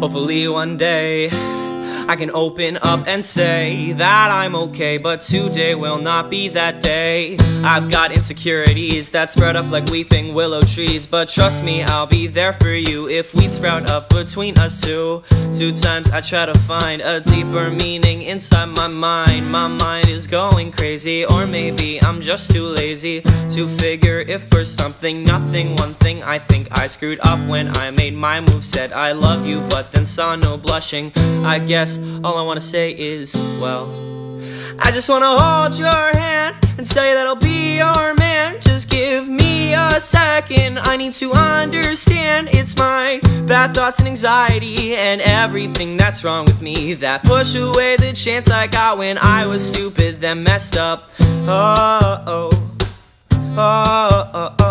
Hopefully one day I can open up and say that I'm okay, but today will not be that day. I've got insecurities that spread up like weeping willow trees, but trust me, I'll be there for you if we'd sprout up between us two. Two times I try to find a deeper meaning inside my mind. My mind is going crazy, or maybe I'm just too lazy to figure if for something, nothing. One thing I think I screwed up when I made my move, said I love you, but then saw no blushing. I guess all I wanna say is, well, I just wanna hold your hand and say that I'll be your man. Just give me a second, I need to understand. It's my bad thoughts and anxiety and everything that's wrong with me that push away the chance I got when I was stupid, then messed up. Oh, oh, oh, oh, oh.